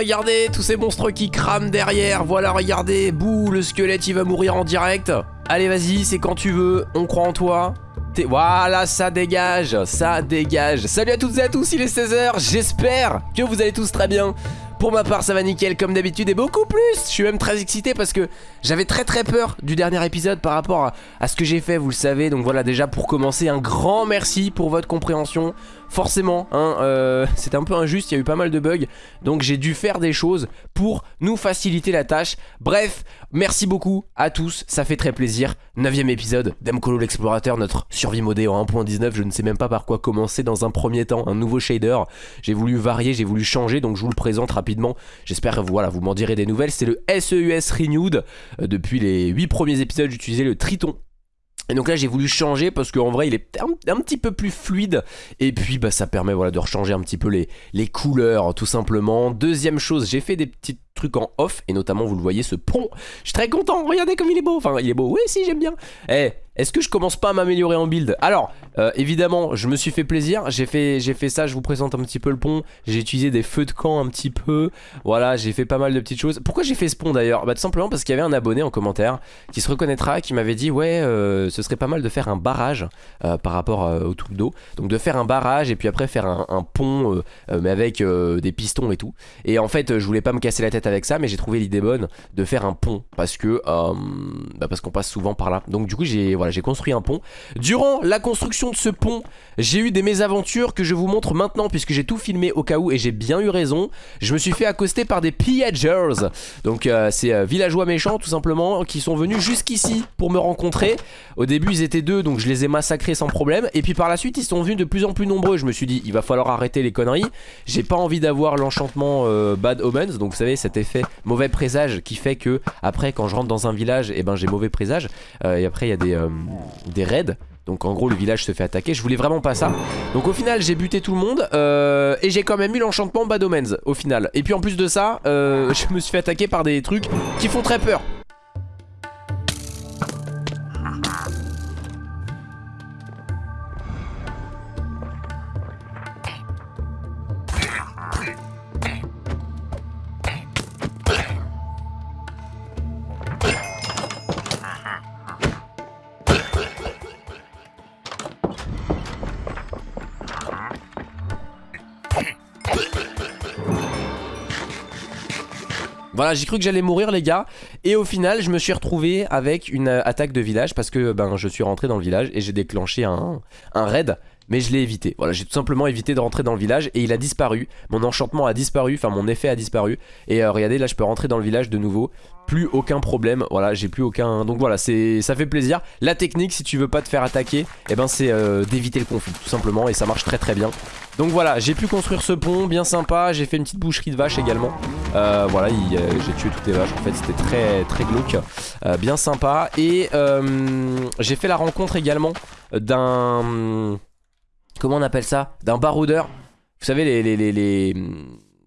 regardez, tous ces monstres qui crament derrière. Voilà, regardez, bouh, le squelette, il va mourir en direct. Allez, vas-y, c'est quand tu veux, on croit en toi. Voilà, ça dégage, ça dégage. Salut à toutes et à tous, il est 16h, j'espère que vous allez tous très bien. Pour ma part ça va nickel comme d'habitude et beaucoup plus Je suis même très excité parce que j'avais très très peur du dernier épisode par rapport à, ce que j'ai fait vous le savez Donc voilà déjà pour commencer un grand merci pour votre compréhension Forcément hein, euh, c'était un peu injuste, il y a eu pas mal de bugs Donc j'ai dû faire des choses pour nous faciliter la tâche Bref, merci beaucoup à tous, ça fait très plaisir 9 épisode d'Emcolo l'explorateur, notre survie modée en 1.19 Je ne sais même pas par quoi commencer dans un premier temps, un nouveau shader J'ai voulu varier, j'ai voulu changer donc je vous le présente rapidement J'espère que voilà, vous m'en direz des nouvelles. C'est le SEUS Renewed. Euh, depuis les 8 premiers épisodes, j'utilisais le Triton. Et donc là j'ai voulu changer parce qu'en vrai il est un, petit peu plus fluide. Et puis bah ça permet voilà de rechanger un petit peu les, les couleurs tout simplement. Deuxième chose j'ai fait des petits trucs en off. Et notamment vous le voyez ce pont. Je suis très content. Regardez comme il est beau. Enfin il est beau. Oui si j'aime bien. Eh est-ce que je commence pas à m'améliorer en build? Alors, euh, évidemment, je me suis fait plaisir. J'ai fait, fait ça, je vous présente un petit peu le pont. J'ai utilisé des feux de camp un petit peu. Voilà, j'ai fait pas mal de petites choses. Pourquoi j'ai fait ce pont d'ailleurs? Bah tout simplement parce qu'il y avait un abonné en commentaire qui se reconnaîtra, qui m'avait dit ouais, euh, ce serait pas mal de faire un barrage euh, par rapport au truc d'eau. Donc de faire un barrage et puis après faire un, pont, mais avec des pistons et tout. Et en fait, je voulais pas me casser la tête avec ça, mais j'ai trouvé l'idée bonne de faire un pont parce que bah, parce qu'on passe souvent par là. Donc du coup, j'ai voilà j'ai construit un pont. Durant la construction de ce pont, j'ai eu des mésaventures que je vous montre maintenant puisque j'ai tout filmé au cas où et j'ai bien eu raison. Je me suis fait accoster par des pillagers. Donc euh, c'est euh, villageois méchants tout simplement qui sont venus jusqu'ici pour me rencontrer. Au début ils étaient deux donc je les ai massacrés sans problème. Et puis par la suite ils sont venus de plus en plus nombreux. Je me suis dit il va falloir arrêter les conneries. J'ai pas envie d'avoir l'enchantement euh, Bad Omens. Donc vous savez cet effet mauvais présage qui fait que après quand je rentre dans un village eh ben j'ai mauvais présage. et après il y a des, des raids. Donc en gros le village se fait attaquer. Je voulais vraiment pas ça. Donc au final j'ai buté tout le monde euh, Et j'ai quand même eu l'enchantement Bad Omens Au final. Et puis en plus de ça euh, Je me suis fait attaquer par des trucs qui font très peur Voilà, j'ai cru que j'allais mourir les gars. Et au final, je me suis retrouvé avec une euh, attaque de village Parce que ben, je suis rentré dans le village et j'ai déclenché un, un raid mais je l'ai évité. Voilà, j'ai tout simplement évité de rentrer dans le village et il a disparu. Mon enchantement a disparu, enfin mon effet a disparu. Et euh, regardez, là je peux rentrer dans le village de nouveau. Plus aucun problème, voilà, j'ai plus aucun... Donc voilà, ça fait plaisir. La technique, si tu veux pas te faire attaquer, eh ben c'est euh, d'éviter le conflit, tout simplement. Et ça marche très très bien. Donc voilà, j'ai pu construire ce pont, bien sympa. J'ai fait une petite boucherie de vaches également. Euh, voilà, j'ai tué toutes les vaches. En fait, c'était très très glauque. bien sympa. Et j'ai fait la rencontre également d'un comment on appelle ça? D'un baroudeur. Vous savez, les, les, les,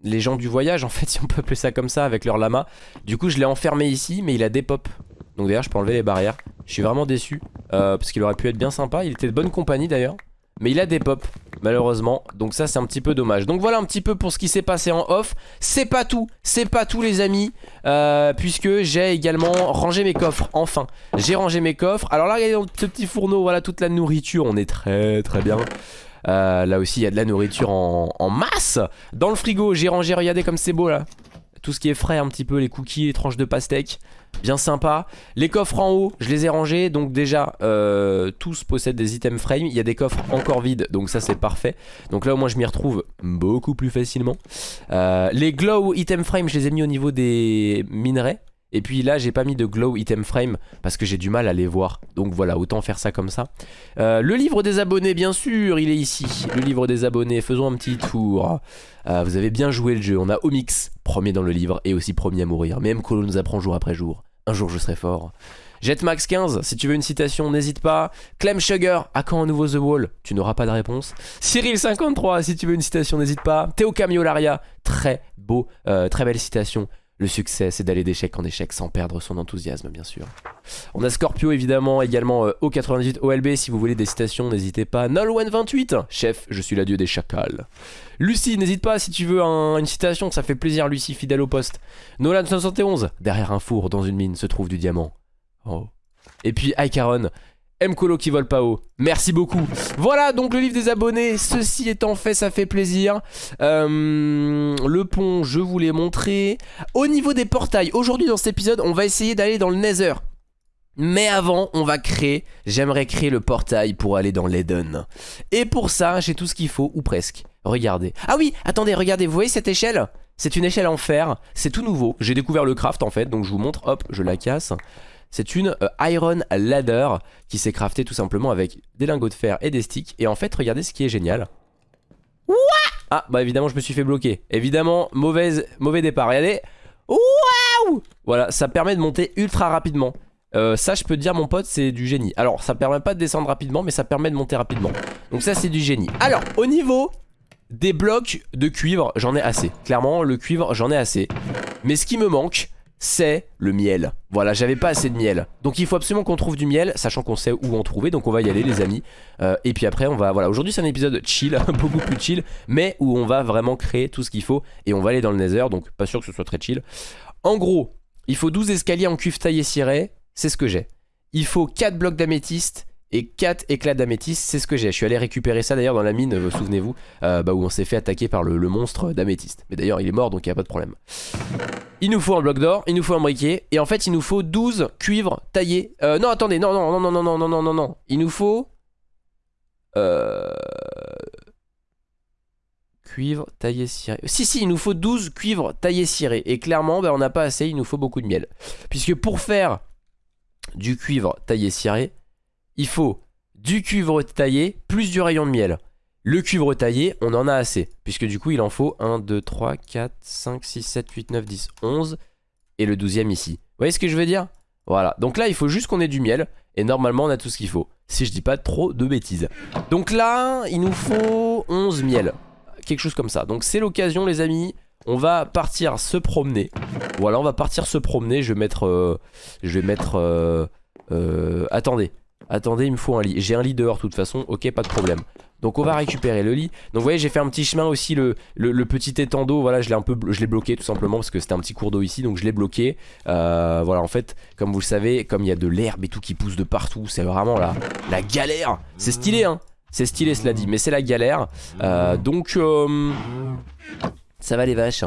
les, gens du voyage, en fait, si on peut appeler ça comme ça, avec leur lama. Du coup, je l'ai enfermé ici, mais il a des pop. Donc d'ailleurs, je peux enlever les barrières. Je suis vraiment déçu, euh, parce qu'il aurait pu être bien sympa. Il était de bonne compagnie d'ailleurs. Mais il a des pop malheureusement. Donc ça c'est un petit peu dommage. Donc voilà un petit peu pour ce qui s'est passé en off. C'est pas tout, c'est pas tout les amis euh, Puisque j'ai également rangé mes coffres Enfin, j'ai rangé mes coffres. Alors là regardez dans ce petit fourneau Voilà toute la nourriture, on est très très bien. Euh, Là aussi il y a de la nourriture en masse. Dans le frigo j'ai rangé, regardez comme c'est beau là Tout ce qui est frais un petit peu, les cookies, les tranches de pastèque bien sympa. Les coffres en haut, je les ai rangés, donc déjà, euh, tous possèdent des items frame. Il y a des coffres encore vides, donc ça c'est parfait. Donc là au moins je m'y retrouve beaucoup plus facilement. Euh, les glow item frame, je les ai mis au niveau des minerais. Et puis là j'ai pas mis de glow item frame parce que j'ai du mal à les voir. Donc voilà autant faire ça comme ça. Euh, Le livre des abonnés bien sûr il est ici. Le livre des abonnés faisons un petit tour. Euh, Vous avez bien joué le jeu. On a Omix premier dans le livre et aussi premier à mourir. Même Colo nous apprend jour après jour. Un jour je serai fort. Jetmax15, si tu veux une citation, n'hésite pas. Clem Sugar, à quand un nouveau The Wall? Tu n'auras pas de réponse. Cyril53, si tu veux une citation, n'hésite pas. Théo Camiolaria, très beau, euh, très belle citation. Le succès, c'est d'aller d'échec en échec sans perdre son enthousiasme, bien sûr. On a Scorpio, évidemment, également euh, O98 OLB. Si vous voulez des citations, n'hésitez pas. Nolwen28, chef, je suis l'adieu des chacals. Lucie, n'hésite pas si tu veux une citation, ça fait plaisir, Lucie, fidèle au poste. Nolan71, derrière un four dans une mine se trouve du diamant. Oh. Et puis Icaron, Mcolo qui vole pas haut. Merci beaucoup. Voilà donc le livre des abonnés. Ceci étant fait, ça fait plaisir. Euh, le pont, je vous l'ai montré. Au niveau des portails, aujourd'hui dans cet épisode, on va essayer d'aller dans le Nether. Mais avant, on va créer, j'aimerais créer le portail pour aller dans l'Eden. Et pour ça, j'ai tout ce qu'il faut, ou presque. Regardez. Ah oui, attendez, regardez, vous voyez cette échelle? C'est une échelle en fer, c'est tout nouveau. J'ai découvert le craft en fait, donc je vous montre, hop, je la casse. C'est une euh, Iron Ladder qui s'est craftée tout simplement avec des lingots de fer et des sticks. Et en fait, regardez ce qui est génial. ah, bah évidemment, je me suis fait bloquer. Évidemment, mauvaise, mauvais départ. Regardez. Waouh Voilà, ça permet de monter ultra rapidement. Euh, ça, je peux te dire, mon pote, c'est du génie. Alors, ça permet pas de descendre rapidement, mais ça permet de monter rapidement. Donc ça, c'est du génie. Alors, au niveau des blocs de cuivre, j'en ai assez. Clairement, le cuivre, j'en ai assez. Mais ce qui me manque, c'est le miel. Voilà, j'avais pas assez de miel. Donc il faut absolument qu'on trouve du miel, sachant qu'on sait où en trouver. Donc on va y aller les amis. Euh, et puis après on va, voilà, aujourd'hui c'est un épisode chill, beaucoup plus chill, mais où on va vraiment créer tout ce qu'il faut. Et on va aller dans le nether, donc pas sûr que ce soit très chill. En gros, il faut 12 escaliers en cuivre taillé ciré, c'est ce que j'ai. Il faut 4 blocs d'améthyste, et 4 éclats d'améthyste, c'est ce que j'ai. Je suis allé récupérer ça d'ailleurs dans la mine, vous souvenez-vous, euh, bah, où on s'est fait attaquer par le, monstre d'améthyste. Mais d'ailleurs, il est mort, donc il n'y a pas de problème. Il nous faut un bloc d'or, il nous faut un briquet, et en fait, il nous faut 12 cuivres taillés. Euh, non, attendez, non, non, non, non, non, non, non, non, non, non. Il nous faut... Euh... Cuivre taillé ciré. Si, si, il nous faut 12 cuivres taillés cirés. Et clairement, bah, on n'a pas assez, il nous faut beaucoup de miel. Puisque pour faire du cuivre taillé ciré, il faut du cuivre taillé plus du rayon de miel. Le cuivre taillé, on en a assez, puisque du coup il en faut 1, 2, 3, 4, 5, 6, 7, 8, 9, 10, 11, et le 12 ici. Vous voyez ce que je veux dire? Voilà, donc là il faut juste qu'on ait du miel, et normalement on a tout ce qu'il faut, si je dis pas trop de bêtises. Donc là, il nous faut 11 miel, quelque chose comme ça. Donc c'est l'occasion les amis, on va partir se promener. Voilà, on va partir se promener, je vais mettre... Euh, je vais mettre... Euh, euh, attendez, Attendez, il me faut un lit. J'ai un lit dehors de toute façon, ok, pas de problème. Donc on va récupérer le lit. Donc vous voyez, j'ai fait un petit chemin aussi, le, petit étang d'eau, voilà, je l'ai bloqué tout simplement parce que c'était un petit cours d'eau ici, donc je l'ai bloqué. Euh, voilà, en fait, comme vous le savez, comme il y a de l'herbe et tout qui pousse de partout, c'est vraiment la, la galère. C'est stylé, hein C'est stylé, cela dit, mais c'est la galère. Euh, donc, euh, ça va les vaches.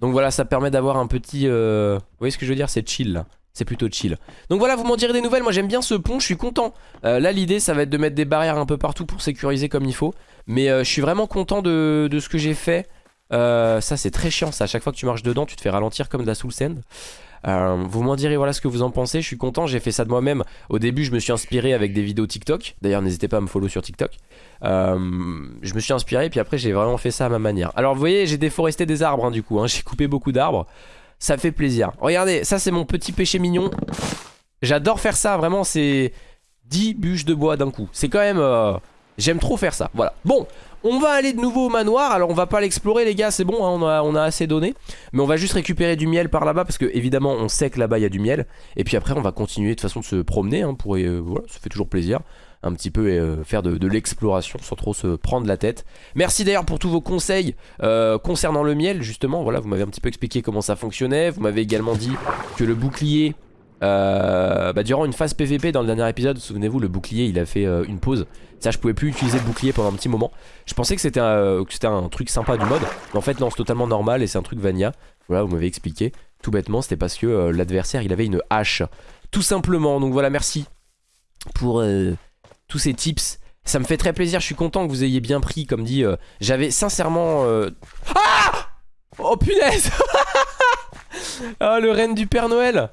Donc voilà, ça permet d'avoir un petit... vous voyez ce que je veux dire? C'est chill, là c'est plutôt chill. Donc voilà, vous m'en direz des nouvelles, moi j'aime bien ce pont, je suis content. Euh, là l'idée ça va être de mettre des barrières un peu partout pour sécuriser comme il faut. Mais euh, je suis vraiment content de, ce que j'ai fait. Euh, ça c'est très chiant ça, à chaque fois que tu marches dedans tu te fais ralentir comme de la soul sand. vous m'en direz voilà ce que vous en pensez, je suis content, j'ai fait ça de moi-même. Au début je me suis inspiré avec des vidéos TikTok, d'ailleurs n'hésitez pas à me follow sur TikTok. je me suis inspiré puis après j'ai vraiment fait ça à ma manière. Alors vous voyez j'ai déforesté des arbres hein, du coup, hein. j'ai coupé beaucoup d'arbres ça fait plaisir. Regardez, ça c'est mon petit péché mignon. J'adore faire ça, vraiment, c'est 10 bûches de bois d'un coup. C'est quand même... Euh, j'aime trop faire ça, voilà. Bon, on va aller de nouveau au manoir. Alors on va pas l'explorer les gars, c'est bon, hein, on, a, assez donné. Mais on va juste récupérer du miel par là-bas parce que évidemment on sait que là-bas il y a du miel. Et puis après on va continuer de façon de se promener. Hein, euh, voilà, ça fait toujours plaisir un petit peu et euh, faire de, l'exploration sans trop se prendre la tête. Merci d'ailleurs pour tous vos conseils euh, concernant le miel justement. Voilà, vous m'avez un petit peu expliqué comment ça fonctionnait. Vous m'avez également dit que le bouclier, euh, bah, durant une phase PVP dans le dernier épisode, souvenez-vous, le bouclier il a fait une pause. Ça, je pouvais plus utiliser le bouclier pendant un petit moment. Je pensais que c'était un, un, truc sympa du mode. Mais en fait, non, c'est totalement normal et c'est un truc Vania. Voilà, vous m'avez expliqué. Tout bêtement, c'était parce que l'adversaire il avait une hache. Tout simplement. Donc voilà, merci pour tous ces tips. Ça me fait très plaisir, je suis content que vous ayez bien pris, comme dit. Euh, j'avais sincèrement... Euh, ah Oh punaise Ah, le reine du Père Noël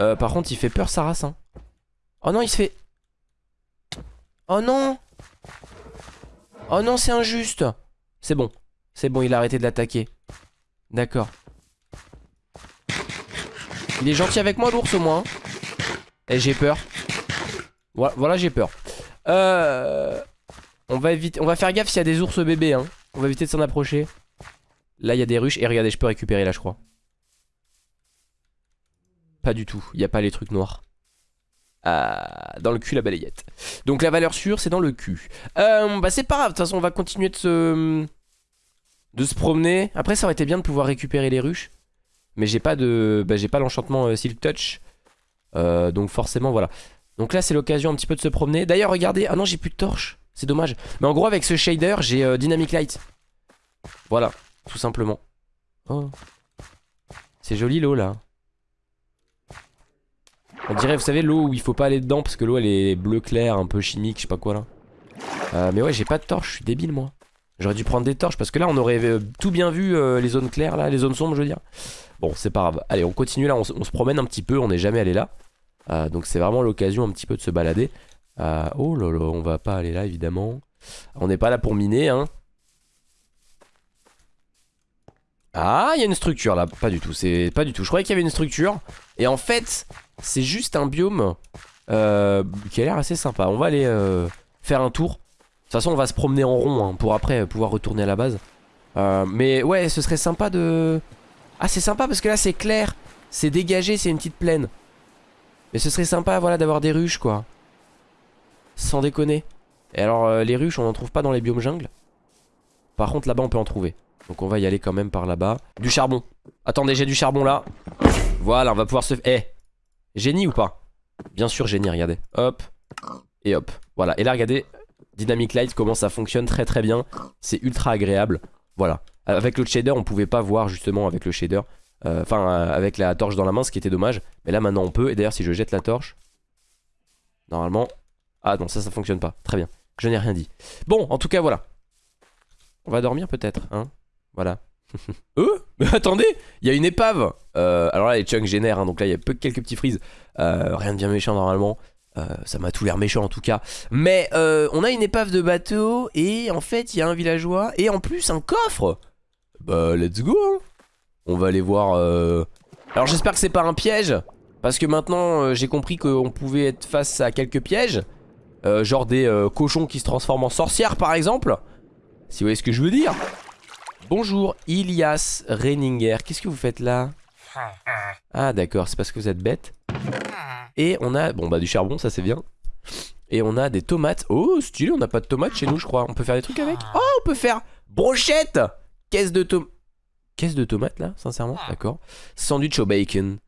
euh, Par contre, il fait peur, Sarah. Hein. Oh non, il se fait... Oh non Oh non, c'est injuste C'est bon. C'est bon, il a arrêté de l'attaquer. D'accord. Il est gentil avec moi, l'ours, au moins. Hein. Et j'ai peur. Voilà, j'ai peur. Euh, on va éviter, on va faire gaffe s'il y a des ours bébés. Hein. On va éviter de s'en approcher. Là, il y a des ruches. Et regardez, je peux récupérer là, je crois. Pas du tout. Il n'y a pas les trucs noirs. Ah, dans le cul, la balayette. Donc la valeur sûre, c'est dans le cul. Euh, bah, c'est pas grave. De toute façon, on va continuer de se... De se promener. Après, ça aurait été bien de pouvoir récupérer les ruches. Mais j'ai pas de... Bah, j'ai pas l'enchantement euh, Silk Touch. Euh, donc forcément, voilà. Donc là, c'est l'occasion un petit peu de se promener. D'ailleurs, regardez. Ah non, j'ai plus de torche. C'est dommage. Mais en gros, avec ce shader, j'ai euh, Dynamic Light. Voilà, tout simplement. Oh. C'est joli l'eau là. On dirait, vous savez, l'eau où il faut pas aller dedans parce que l'eau elle est bleu clair, un peu chimique, je sais pas quoi là. Euh, mais ouais, j'ai pas de torche, je suis débile moi. J'aurais dû prendre des torches parce que là on aurait tout bien vu les zones claires là, les zones sombres je veux dire. Bon, c'est pas grave. Allez, on continue là, on, on se promène un petit peu, on n'est jamais allé là. Euh, donc c'est vraiment l'occasion un petit peu de se balader. Euh, oh là on va pas aller là évidemment. On n'est pas là pour miner hein. Ah, il y a une structure là, pas du tout, c'est pas du tout. Je croyais qu'il y avait une structure et en fait, c'est juste un biome euh, qui a l'air assez sympa. On va aller faire un tour. De toute façon, on va se promener en rond hein, pour après pouvoir retourner à la base. Mais ouais, ce serait sympa de... Ah, c'est sympa parce que là, c'est clair. C'est dégagé, c'est une petite plaine. Mais ce serait sympa, voilà, d'avoir des ruches, quoi. Sans déconner. Et alors, euh, les ruches, on n'en trouve pas dans les biomes jungle. Par contre, là-bas, on peut en trouver. Donc on va y aller quand même par là-bas. Du charbon. Attendez, j'ai du charbon là. Voilà, on va pouvoir se... Eh Génie ou pas? Bien sûr génie, regardez. Hop. Et hop. Voilà. Et là, regardez. Dynamic Light, comment ça fonctionne très très bien. C'est ultra agréable. Voilà. Avec le shader, on pouvait pas voir justement avec le shader. Euh, Enfin, euh, avec la torche dans la main, ce qui était dommage. Mais là, maintenant, on peut. Et d'ailleurs, si je jette la torche... Normalement... Ah non, ça, ça fonctionne pas. Très bien. Je n'ai rien dit. Bon, en tout cas, voilà. On va dormir peut-être, hein Voilà. Euh Mais attendez Il y a une épave euh, Alors là les chunks génèrent hein, Donc là il y a peu, quelques petits freezes euh, Rien de bien méchant normalement Ça m'a tout l'air méchant en tout cas Mais on a une épave de bateau Et en fait il y a un villageois Et en plus un coffre Bah let's go hein. On va aller voir euh... Alors j'espère que c'est pas un piège Parce que maintenant euh, j'ai compris qu'on pouvait être face à quelques pièges Euh, Genre des euh, cochons qui se transforment en sorcières par exemple Si vous voyez ce que je veux dire Bonjour Ilias Reininger, qu'est-ce que vous faites là? Ah d'accord, c'est parce que vous êtes bête. Et on a, bon bah du charbon, ça c'est bien. Et on a des tomates. Oh stylé, on n'a pas de tomates chez nous je crois. On peut faire des trucs avec? Oh on peut faire brochette Caisse de tomates. Caisse de tomates là, sincèrement, d'accord. Sandwich au bacon.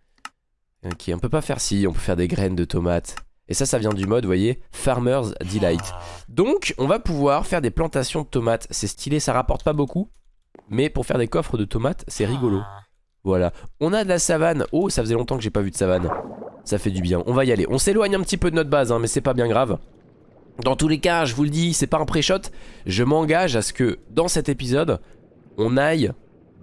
Ok, on peut pas faire si, on peut faire des graines de tomates. Et ça, ça vient du mode, vous voyez, Farmer's Delight. Donc, on va pouvoir faire des plantations de tomates. C'est stylé, ça rapporte pas beaucoup. Mais pour faire des coffres de tomates, c'est rigolo. Voilà. On a de la savane. Oh, ça faisait longtemps que j'ai pas vu de savane. Ça fait du bien. On va y aller. On s'éloigne un petit peu de notre base, hein, mais c'est pas bien grave. Dans tous les cas, je vous le dis, c'est pas un pré-shot. Je m'engage à ce que, dans cet épisode, on aille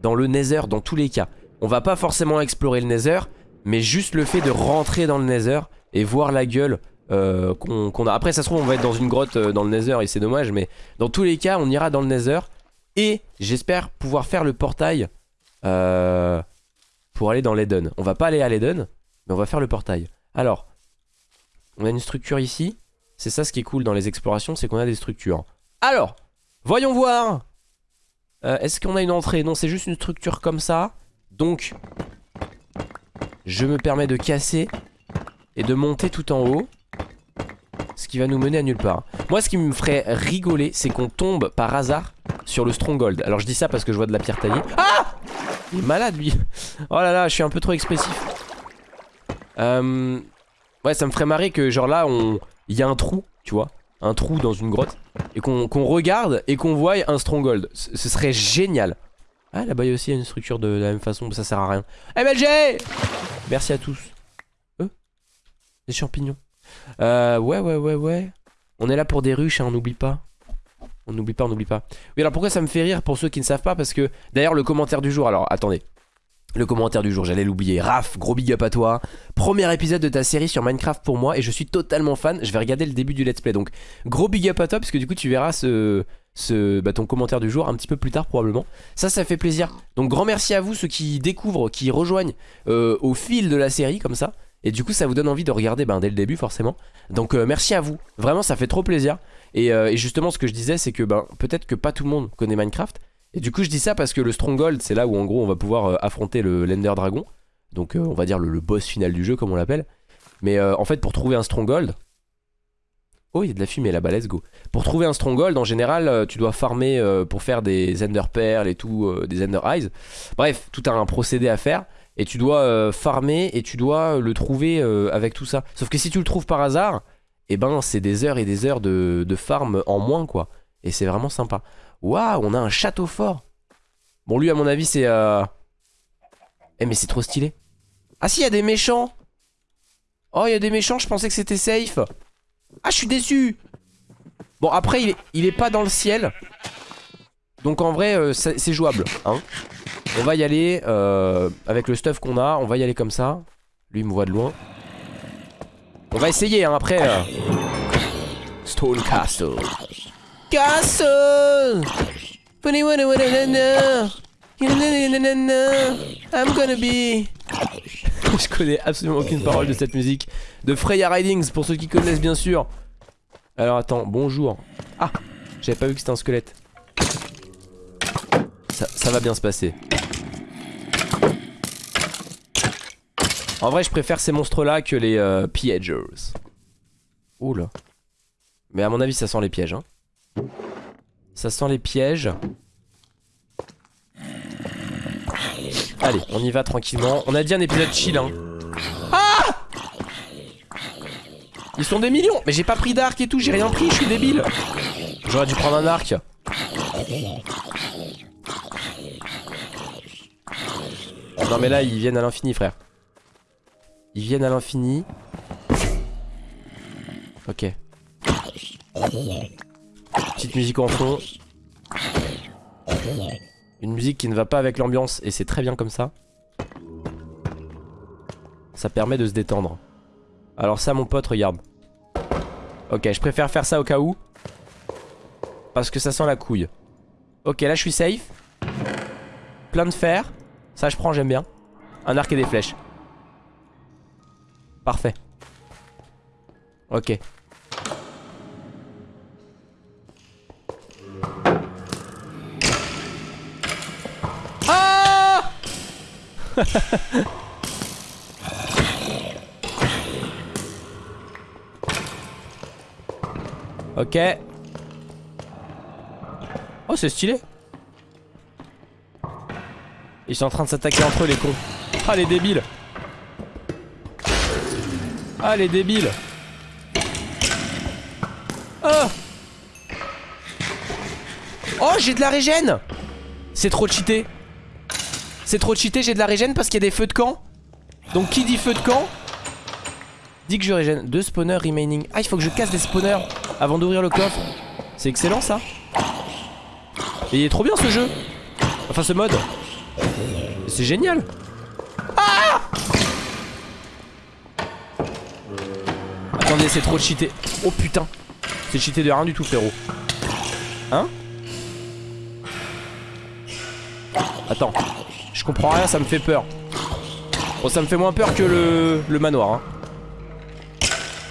dans le Nether dans tous les cas. On va pas forcément explorer le Nether, mais juste le fait de rentrer dans le Nether et voir la gueule euh, qu'on a. Après, ça se trouve, on va être dans une grotte euh, dans le Nether et c'est dommage, mais dans tous les cas, on ira dans le Nether. Et j'espère pouvoir faire le portail euh, pour aller dans l'Eden. On va pas aller à l'Eden, mais on va faire le portail. Alors, on a une structure ici. C'est ça ce qui est cool dans les explorations, c'est qu'on a des structures. Alors, voyons voir. Euh, Est-ce qu'on a une entrée? Non, c'est juste une structure comme ça. Donc, je me permets de casser et de monter tout en haut. Ce qui va nous mener à nulle part. Moi, ce qui me ferait rigoler, c'est qu'on tombe par hasard sur le Stronghold. Alors, je dis ça parce que je vois de la pierre taillée. Ah Il est malade, lui. Oh là là, je suis un peu trop expressif. Euh... Ouais, ça me ferait marrer que, genre là, on... il y a un trou, tu vois. Un trou dans une grotte. Et qu'on regarde et qu'on voit un Stronghold. Ce serait génial. Ah, là-bas, il y a aussi une structure de la même façon, ça sert à rien. MLG Merci à tous. Euh Des champignons. Euh, ouais, ouais, ouais, ouais. On est là pour des ruches, hein, on n'oublie pas. On n'oublie pas, on n'oublie pas. Oui, alors pourquoi ça me fait rire pour ceux qui ne savent pas? Parce que, d'ailleurs, le commentaire du jour, alors attendez. Le commentaire du jour, j'allais l'oublier. Raph, gros big up à toi. Premier épisode de ta série sur Minecraft pour moi et je suis totalement fan. Je vais regarder le début du let's play. Donc, gros big up à toi parce que du coup, tu verras ce, bah, ton commentaire du jour un petit peu plus tard probablement. Ça, ça fait plaisir. Donc, grand merci à vous ceux qui découvrent, qui rejoignent euh, au fil de la série comme ça. Et du coup, ça vous donne envie de regarder ben, dès le début forcément. Donc, euh, merci à vous. Vraiment, ça fait trop plaisir. Et, euh, justement, ce que je disais, c'est que ben, peut-être que pas tout le monde connaît Minecraft. Et du coup je dis ça parce que le Stronghold c'est là où en gros on va pouvoir euh, affronter le l'Ender Dragon. Donc euh, on va dire le, boss final du jeu comme on l'appelle. Mais euh, en fait pour trouver un Stronghold... Oh il y a de la fumée là-bas, let's go. Pour trouver un Stronghold en général tu dois farmer pour faire des Ender Pearls et tout, des Ender Eyes. Bref, tout un procédé à faire. Et tu dois farmer et tu dois le trouver avec tout ça. Sauf que si tu le trouves par hasard, et ben c'est des heures et des heures de, de farm en moins quoi. Et c'est vraiment sympa. Waouh, on a un château fort. Bon lui à mon avis c'est... Euh... Eh mais c'est trop stylé. Ah si, y a des méchants. Oh, il y a des méchants, je pensais que c'était safe. Ah, je suis déçu. Bon, après, il est, il est pas dans le ciel. Donc en vrai, euh, c'est jouable. Hein. On va y aller euh, avec le stuff qu'on a. On va y aller comme ça. Lui, il me voit de loin. On va essayer, hein, après. Stone Castle. Castle I'm gonna be... Je connais absolument aucune parole de cette musique. De Freya Ridings, pour ceux qui connaissent bien sûr. Alors attends, bonjour. Ah, j'avais pas vu que c'était un squelette. Ça, ça va bien se passer. En vrai, je préfère ces monstres-là que les euh, Piagers. Oula. Mais à mon avis, ça sent les pièges. Hein. Ça sent les pièges. Allez, on y va tranquillement. On a dit un épisode chill. Hein. Ah Ils sont des millions Mais j'ai pas pris d'arc et tout, j'ai rien pris, je suis débile. J'aurais dû prendre un arc. Non mais là, ils viennent à l'infini, frère. Ils viennent à l'infini. Ok. Petite musique en fond. Une musique qui ne va pas avec l'ambiance et c'est très bien comme ça. Ça permet de se détendre. Alors ça mon pote regarde. Ok je préfère faire ça au cas où. Parce que ça sent la couille. Ok là je suis safe. Plein de fer. Ça je prends j'aime bien. Un arc et des flèches. Parfait. Ok. Ok. Oh, c'est stylé. Ils sont en train de s'attaquer entre eux, les cons. Ah, les débiles. Ah, les débiles. Oh Oh, j'ai de la régène C'est trop cheaté. C'est trop cheaté, j'ai de la régène parce qu'il y a des feux de camp. Donc qui dit feu de camp Dit que je régène. Deux spawners remaining. Ah, il faut que je casse des spawners avant d'ouvrir le coffre. C'est excellent ça. Et il est trop bien ce jeu. Enfin ce mode. C'est génial. Ah Attendez, c'est trop cheaté. Oh putain. C'est cheaté de rien du tout frérot. Hein? Attends. Je comprends rien, ça me fait peur. Bon, ça me fait moins peur que le, le manoir. Hein.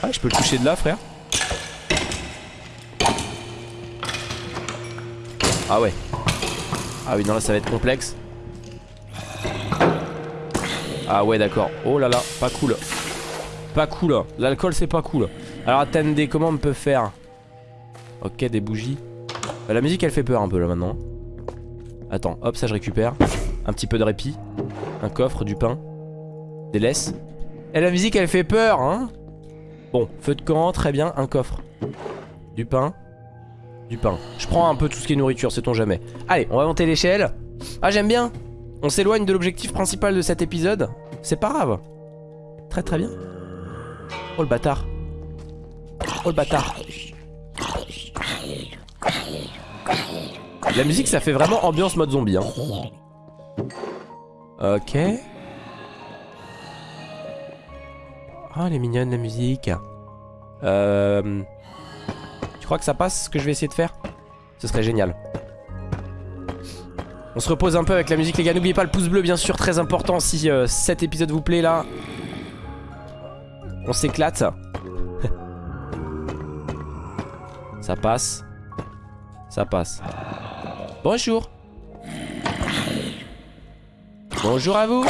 Ah, je peux le toucher de là, frère. Ah ouais. Ah oui, non, là, ça va être complexe. Ah ouais, d'accord. Oh là là, pas cool. Pas cool. L'alcool, c'est pas cool. Alors, attendez, comment on peut faire? Ok, des bougies. Euh, La musique, elle fait peur un peu, là, maintenant. Attends, hop, ça, je récupère. Un petit peu de répit. Un coffre, du pain. Des laisses. Et la musique, elle fait peur, hein Bon, feu de camp, très bien, un coffre. Du pain. Du pain. Je prends un peu tout ce qui est nourriture, sait-on jamais. Allez, on va monter l'échelle. Ah, j'aime bien. On s'éloigne de l'objectif principal de cet épisode. C'est pas grave. Très très bien. Oh le bâtard. Oh le bâtard. La musique, ça fait vraiment ambiance mode zombie. Hein. Ok. Oh, elle est mignonne la musique. Euh... Tu crois que ça passe ce que je vais essayer de faire? Ce serait génial. On se repose un peu avec la musique les gars. N'oubliez pas le pouce bleu bien sûr, très important si euh, cet épisode vous plaît là. On s'éclate. ça passe. Ça passe. Bonjour. Bonjour à vous.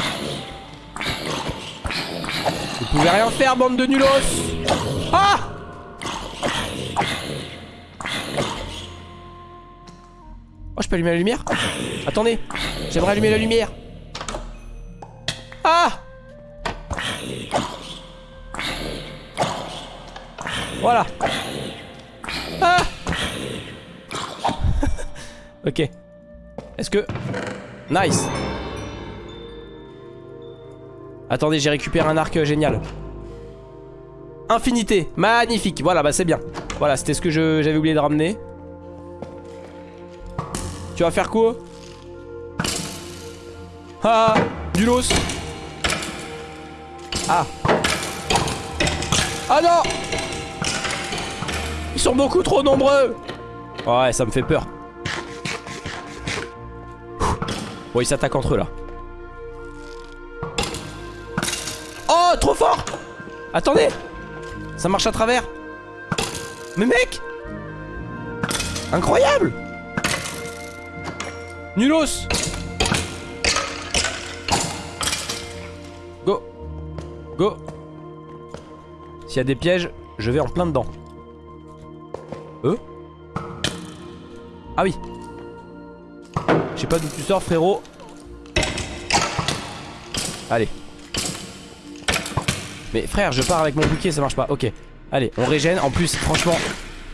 Vous pouvez rien faire, bande de nulos. Ah Oh, je peux allumer la lumière Attendez, j'aimerais allumer la lumière. Ah Voilà. Ah Ok. Est-ce que... Nice. Attendez, j'ai récupéré un arc euh, génial. Infinité. Magnifique. Voilà, bah c'est bien. Voilà, c'était ce que j'avais oublié de ramener. Tu vas faire quoi? Ah Du los Ah Ah non Ils sont beaucoup trop nombreux Ouais, ça me fait peur. Bon, ils s'attaquent entre eux là. Trop fort. Attendez Ça marche à travers. Mais mec Incroyable. Nulos. Go Go. S'il y a des pièges, je vais en plein dedans. Euh Ah oui. Je sais pas d'où tu sors frérot. Allez. Mais frère, je pars avec mon bouquet, ça marche pas. Ok. Allez, on régène. En plus, franchement...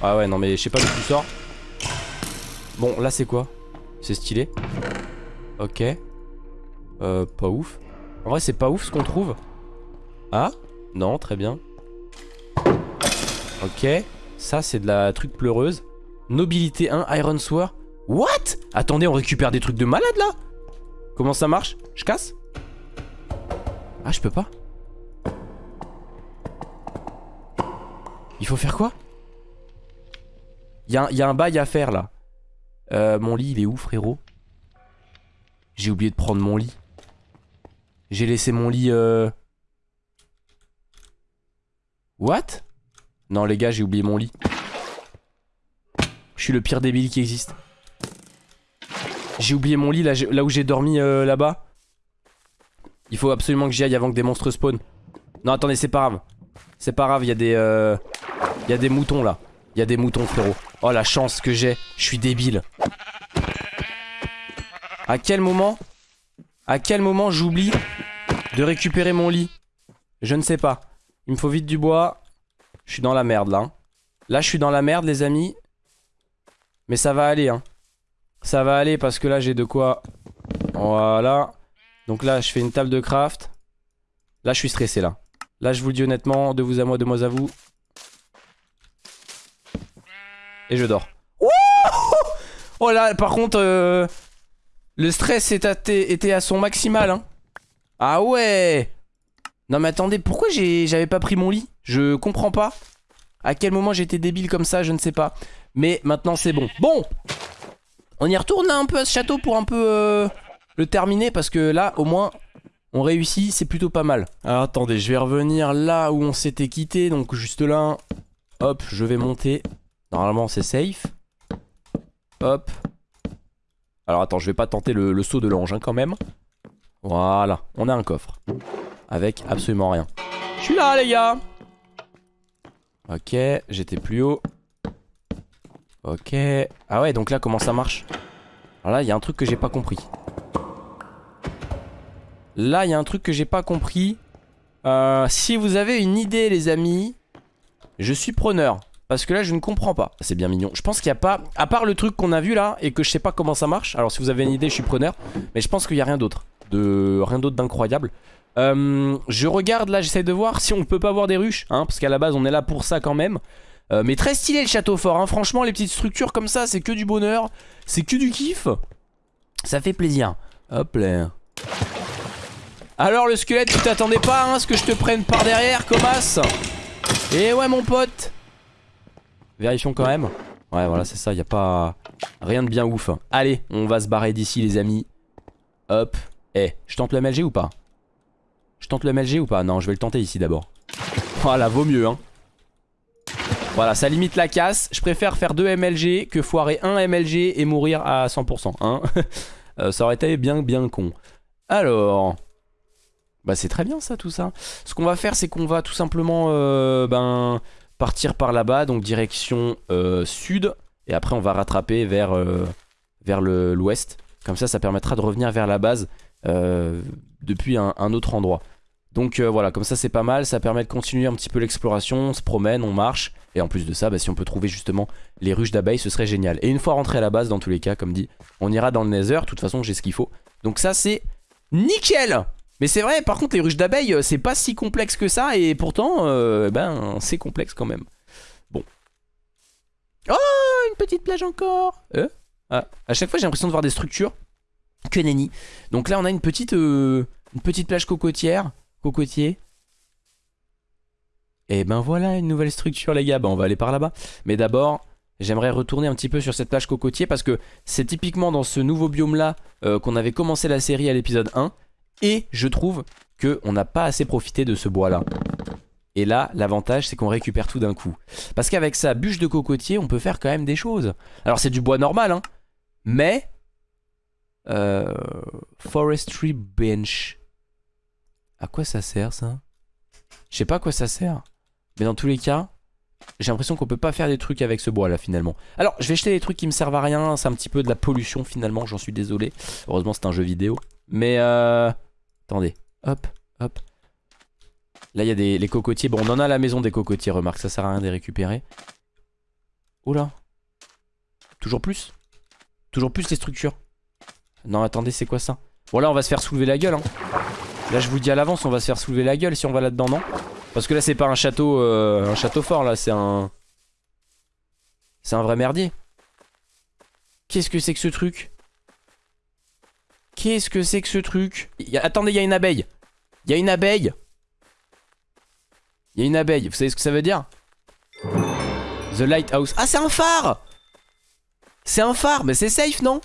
Ah ouais, non mais je sais pas d'où tu sors. Bon, là c'est quoi? C'est stylé. Ok. Euh, pas ouf. En vrai, c'est pas ouf ce qu'on trouve. Ah? Non, très bien. Ok. Ça, c'est de la truc pleureuse. Nobilité 1, Iron Sword. What? Attendez, on récupère des trucs de malade là? Comment ça marche? Je casse? Ah, je peux pas Il faut faire quoi? Il y, a un bail à faire là. Euh, mon lit, il est où, frérot? J'ai oublié de prendre mon lit. J'ai laissé mon lit... Euh... What? Non, les gars, j'ai oublié mon lit. Je suis le pire débile qui existe. J'ai oublié mon lit là, où j'ai dormi euh, là-bas. Il faut absolument que j'y aille avant que des monstres spawn. Non, attendez, c'est pas grave. C'est pas grave, il y a des... Euh... Il des moutons là. Il y a des moutons, frérot. Oh, la chance que j'ai. Je suis débile. À quel moment À quel moment j'oublie de récupérer mon lit? Je ne sais pas. Il me faut vite du bois. Je suis dans la merde, là. Hein. Là, je suis dans la merde, les amis. Mais ça va aller, hein. Ça va aller parce que là, j'ai de quoi... Voilà. Donc là, je fais une table de craft. Là, je suis stressé, là. Là, je vous le dis honnêtement, de vous à moi, de moi à vous. Et je dors. oh là, par contre, euh, le stress était à son maximal. Hein. Ah ouais Non mais attendez, pourquoi j'avais pas pris mon lit? Je comprends pas. À quel moment j'étais débile comme ça, je ne sais pas. Mais maintenant c'est bon. Bon On y retourne un peu à ce château pour un peu euh, le terminer parce que là, au moins, on réussit, c'est plutôt pas mal. Alors attendez, je vais revenir là où on s'était quitté, donc juste là. Hop, je vais monter. Normalement c'est safe. Hop. Alors attends, je vais pas tenter le, saut de l'ange hein, quand même. Voilà, on a un coffre. Avec absolument rien. Je suis là les gars Ok, j'étais plus haut. Ok. Ah ouais, donc là comment ça marche? Alors là, il y a un truc que j'ai pas compris. Là, il y a un truc que j'ai pas compris. Euh, si vous avez une idée les amis, je suis preneur. Parce que là je ne comprends pas. C'est bien mignon. Je pense qu'il n'y a pas À part le truc qu'on a vu là Et que je sais pas comment ça marche. Alors si vous avez une idée je suis preneur. Mais je pense qu'il n'y a rien d'autre de Rien d'autre d'incroyable. Euh, Je regarde là j'essaie de voir si on peut pas voir des ruches hein, Parce qu'à la base on est là pour ça quand même. Euh, Mais très stylé le château fort hein. Franchement les petites structures comme ça c'est que du bonheur. C'est que du kiff. Ça fait plaisir. Hop là Alors le squelette tu t'attendais pas hein, à ce que je te prenne par derrière Comas Et ouais mon pote Vérifions quand même. Ouais, voilà, c'est ça. Il a pas rien de bien ouf. Allez, on va se barrer d'ici, les amis. Hop. Eh, je tente le MLG ou pas? Je tente le MLG ou pas? Non, je vais le tenter ici d'abord. Voilà, vaut mieux, hein. Voilà, ça limite la casse. Je préfère faire deux MLG que foirer un MLG et mourir à 100%. Hein euh, ça aurait été bien, bien con. Alors... Bah c'est très bien ça tout ça. Ce qu'on va faire c'est qu'on va tout simplement euh, ben, partir par là-bas, donc direction euh, sud. Et après on va rattraper vers, euh, l'ouest. Comme ça ça permettra de revenir vers la base depuis un, un, autre endroit. Donc voilà, comme ça c'est pas mal, ça permet de continuer un petit peu l'exploration, on se promène, on marche. Et en plus de ça, bah, si on peut trouver justement les ruches d'abeilles, ce serait génial. Et une fois rentré à la base, dans tous les cas, comme dit, on ira dans le nether. De toute façon, j'ai ce qu'il faut. Donc ça, c'est nickel mais c'est vrai, par contre, les ruches d'abeilles, euh, c'est pas si complexe que ça, et pourtant, euh, ben, c'est complexe quand même. Bon. Oh, une petite plage encore euh ah, À chaque fois, j'ai l'impression de voir des structures. Que nenni. Donc là, on a une petite, euh, une petite plage cocotière. Cocotier. Et ben voilà, une nouvelle structure, les gars. Ben, on va aller par là-bas. Mais d'abord, J'aimerais retourner un petit peu sur cette plage cocotier parce que c'est typiquement dans ce nouveau biome là qu'on avait commencé la série à l'épisode 1 et je trouve qu'on n'a pas assez profité de ce bois-là. Et là, l'avantage, c'est qu'on récupère tout d'un coup. Parce qu'avec sa bûche de cocotier, on peut faire quand même des choses. Alors, c'est du bois normal, hein. Mais... Euh, forestry bench. À quoi ça sert, ça? Je sais pas à quoi ça sert. Mais dans tous les cas, j'ai l'impression qu'on peut pas faire des trucs avec ce bois là finalement Alors je vais jeter des trucs qui me servent à rien C'est un petit peu de la pollution finalement j'en suis désolé Heureusement c'est un jeu vidéo Mais euh... Attendez, hop, hop. Là, il y a des les cocotiers. Bon, on en a à la maison des cocotiers, remarque. Ça sert à rien de les récupérer. Oula. Toujours plus Toujours plus les structures. Non, attendez, c'est quoi ça? Bon, là, on va se faire soulever la gueule. Hein. Là, je vous dis à l'avance, on va se faire soulever la gueule si on va là-dedans, non? Parce que là, c'est pas un château, euh, un château fort, là. C'est un... C'est un vrai merdier. Qu'est-ce que c'est que ce truc? Qu'est-ce que c'est que ce truc Attendez, il y a une abeille. Il y a une abeille. Il y a une abeille. Vous savez ce que ça veut dire The Lighthouse. Ah, c'est un phare C'est un phare, mais c'est safe, non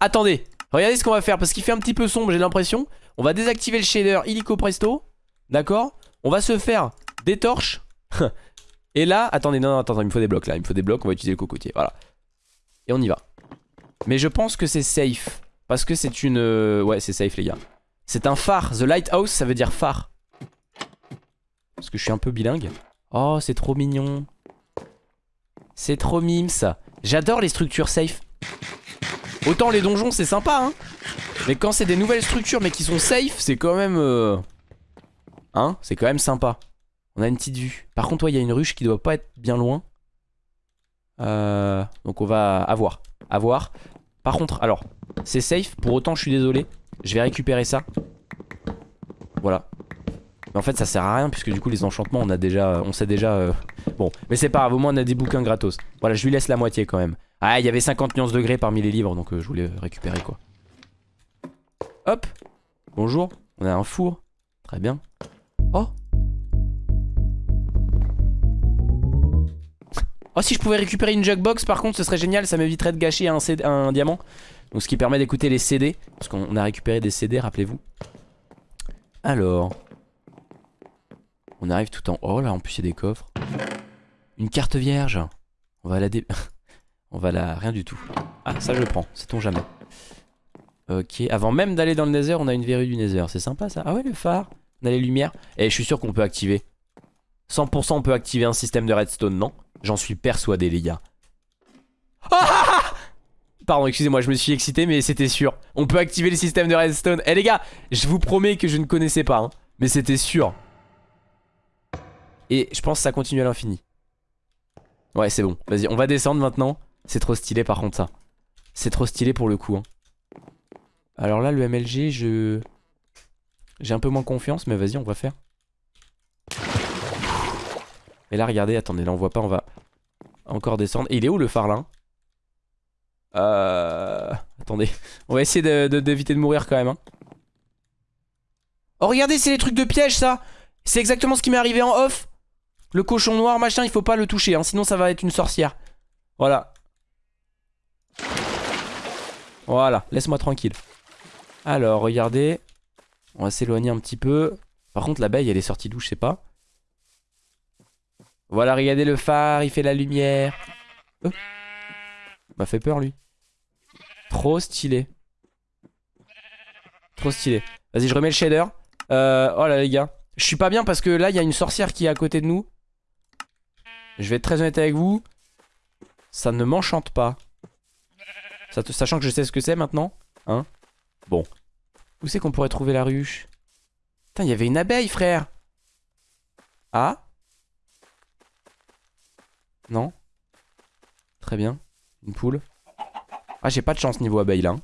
Attendez. Regardez ce qu'on va faire, parce qu'il fait un petit peu sombre, j'ai l'impression. On va désactiver le shader illico presto. D'accord On va se faire des torches. Et là, attendez, non, non, attendez, il me faut des blocs là. Il me faut des blocs, on va utiliser le cocotier. Voilà. Et on y va. Mais je pense que c'est safe. Parce que c'est une... Euh, ouais, c'est safe les gars. C'est un phare. The Lighthouse, ça veut dire phare. Parce que je suis un peu bilingue. Oh, c'est trop mignon. C'est trop mime ça. J'adore les structures safe. Autant les donjons, c'est sympa, hein. Mais quand c'est des nouvelles structures, mais qui sont safe, c'est quand même... Euh, hein C'est quand même sympa. On a une petite vue. Par contre, il y a une ruche qui doit pas être bien loin. Euh... Donc on va avoir. Avoir. Par contre, alors, c'est safe. Pour autant, je suis désolé. Je vais récupérer ça. Voilà. Mais en fait, ça sert à rien puisque du coup, les enchantements, on a déjà, on sait déjà. Euh, bon, mais c'est pas grave. Au moins, on a des bouquins gratos. Voilà, je lui laisse la moitié quand même. Ah, il y avait 50 nuances degrés parmi les livres, donc euh, je voulais récupérer quoi. Hop. Bonjour. On a un four. Très bien. Oh. Oh si je pouvais récupérer une jugbox par contre ce serait génial Ça m'éviterait de gâcher un, un diamant. Donc ce qui permet d'écouter les CD Parce qu'on a récupéré des CD rappelez-vous. Alors On arrive tout en... Oh là en plus il y a des coffres. Une carte vierge. On va la dé... on va la... Rien du tout. Ah ça je le prends, sait-on jamais. Ok, avant même d'aller dans le nether on a une verrue du nether. C'est sympa ça. Ah ouais le phare. On a les lumières. Et eh, je suis sûr qu'on peut activer. 100% on peut activer un système de redstone non? J'en suis persuadé les gars. Ah Pardon excusez-moi je me suis excité mais c'était sûr. On peut activer le système de redstone. Eh les gars je vous promets que je ne connaissais pas hein, Mais c'était sûr. Et je pense que ça continue à l'infini. Ouais c'est bon. Vas-y on va descendre maintenant. C'est trop stylé par contre ça. C'est trop stylé pour le coup hein. Alors là le MLG je J'ai un peu moins confiance mais vas-y on va faire et là, regardez, attendez, là on voit pas, on va encore descendre. Et il est où le phare là Euh... Attendez, on va essayer d'éviter de, de, mourir quand même. Hein. Oh regardez, c'est les trucs de piège ça C'est exactement ce qui m'est arrivé en off Le cochon noir, machin, il faut pas le toucher, hein, sinon ça va être une sorcière. Voilà. Voilà, laisse-moi tranquille. Alors, regardez. On va s'éloigner un petit peu. Par contre, l'abeille, elle est sortie d'où, je sais pas. Voilà, regardez le phare, il fait la lumière. Oh. M'a fait peur lui. Trop stylé. Trop stylé. Vas-y, je remets le shader. Euh, oh là les gars. Je suis pas bien parce que là, il y a une sorcière qui est à côté de nous. Je vais être très honnête avec vous. Ça ne m'enchante pas. Sachant que je sais ce que c'est maintenant. Hein Bon. Où c'est qu'on pourrait trouver la ruche? Putain, il y avait une abeille, frère. Ah? Non Très bien. Une poule. Ah, j'ai pas de chance niveau abeille là. Hein.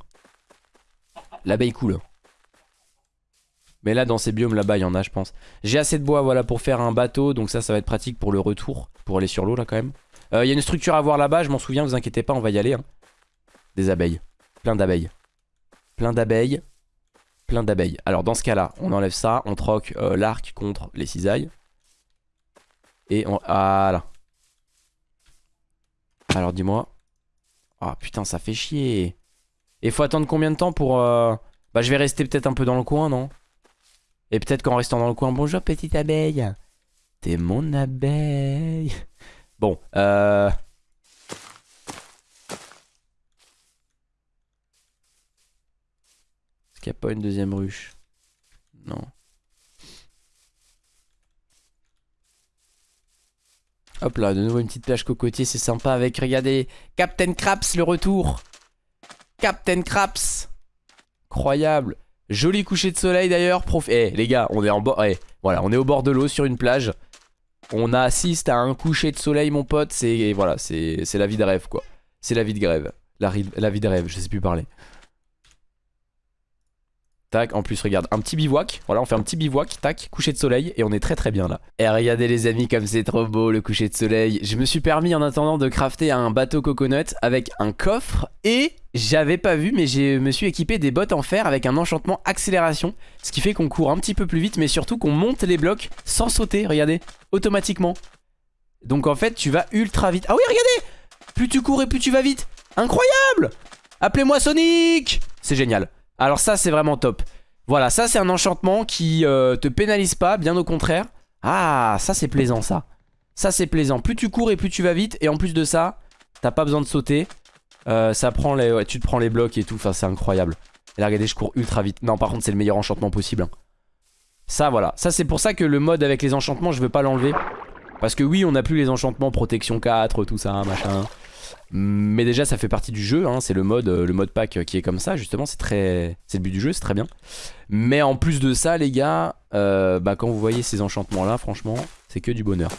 L'abeille coule. Mais là, dans ces biomes là-bas, il y en a, je pense. J'ai assez de bois, voilà, pour faire un bateau. Donc ça, ça va être pratique pour le retour. Pour aller sur l'eau, là, quand même. Euh, il y a une structure à voir là-bas, je m'en souviens, vous inquiétez pas, on va y aller. Hein. Des abeilles. Plein d'abeilles. Plein d'abeilles. Plein d'abeilles. Alors, dans ce cas-là, on enlève ça. On troque euh, l'arc contre les cisailles. Et on... Voilà. Alors, dis-moi. Ah, putain, ça fait chier. Et faut attendre combien de temps pour... Euh, bah, je vais rester peut-être un peu dans le coin, non? Et peut-être qu'en restant dans le coin, bonjour petite abeille. T'es mon abeille. Bon, euh... Est-ce qu'il n'y a pas une deuxième ruche? Non. Hop là, de nouveau une petite plage cocotier, c'est sympa avec, regardez, Captain Craps le retour. Captain Craps. Incroyable. Joli coucher de soleil d'ailleurs. Prof... Eh les gars, on est en bord. Eh, voilà, on est au bord de l'eau sur une plage. On assiste à un coucher de soleil, mon pote. C'est voilà, la vie de rêve quoi. C'est la vie de grève. La, la vie de rêve, je sais plus parler. Tac, en plus regarde, un petit bivouac, voilà on fait un petit bivouac, tac, coucher de soleil et on est très très bien là. Et regardez les amis comme c'est trop beau le coucher de soleil. Je me suis permis en attendant de crafter un bateau coconut avec un coffre et j'avais pas vu mais je me suis équipé des bottes en fer avec un enchantement accélération. Ce qui fait qu'on court un petit peu plus vite mais surtout qu'on monte les blocs sans sauter, regardez, automatiquement. Donc en fait tu vas ultra vite. Ah oui regardez Plus tu cours et plus tu vas vite. Incroyable Appelez-moi Sonic C'est génial. Alors ça c'est vraiment top. Voilà ça c'est un enchantement qui euh, te pénalise pas Bien au contraire. Ah ça c'est plaisant ça. Ça c'est plaisant. Plus tu cours et plus tu vas vite Et en plus de ça T'as pas besoin de sauter. Euh, ça prend les, Tu te prends les blocs et tout Enfin c'est incroyable. Et là regardez je cours ultra vite. Non par contre c'est le meilleur enchantement possible hein. Ça voilà. Ça c'est pour ça que le mode avec les enchantements je veux pas l'enlever. Parce que oui on a plus les enchantements protection 4 Tout ça machin mais déjà ça fait partie du jeu, hein, c'est le mode, euh, le mode pack qui est comme ça justement, c'est très, c'est le but du jeu, c'est très bien. Mais en plus de ça les gars, euh, bah, quand vous voyez ces enchantements là franchement c'est que du bonheur.